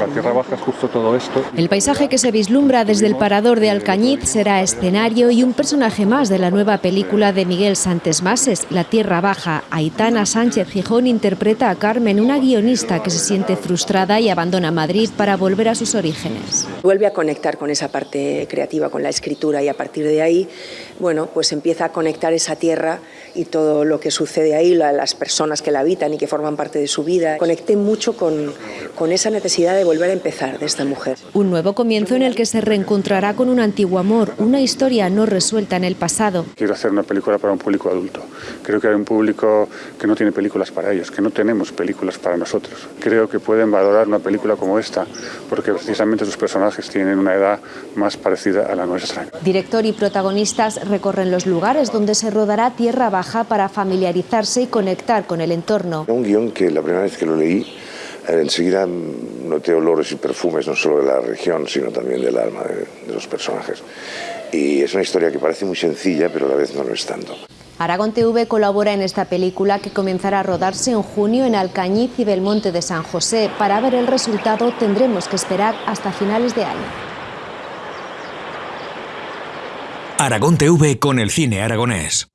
La Tierra Baja es justo todo esto. El paisaje que se vislumbra desde el parador de Alcañiz será escenario y un personaje más de la nueva película de Miguel Santes Mases, La Tierra Baja. Aitana Sánchez Gijón interpreta a Carmen, una guionista que se siente frustrada y abandona Madrid para volver a sus orígenes. Vuelve a conectar con esa parte creativa, con la escritura y a partir de ahí, bueno, pues empieza a conectar esa tierra y todo lo que sucede ahí, las personas que la habitan y que forman parte de su vida. Conecté mucho con, con esa necesidad de volver a empezar de esta mujer. Un nuevo comienzo en el que se reencontrará con un antiguo amor, una historia no resuelta en el pasado. Quiero hacer una película para un público adulto. Creo que hay un público que no tiene películas para ellos, que no tenemos películas para nosotros. Creo que pueden valorar una película como esta porque precisamente sus personajes tienen una edad más parecida a la nuestra. Director y protagonistas recorren los lugares donde se rodará Tierra Baja para familiarizarse y conectar con el entorno. Un guion que la primera vez que lo leí eh, enseguida noté olores y perfumes no solo de la región, sino también del alma de, de, los personajes. Y es una historia que parece muy sencilla, pero a la vez no lo es tanto. Aragón TV colabora en esta película que comenzará a rodarse en junio en Alcañiz y Belmonte de San José. Para ver el resultado tendremos que esperar hasta finales de año. Aragón TV con el cine aragonés.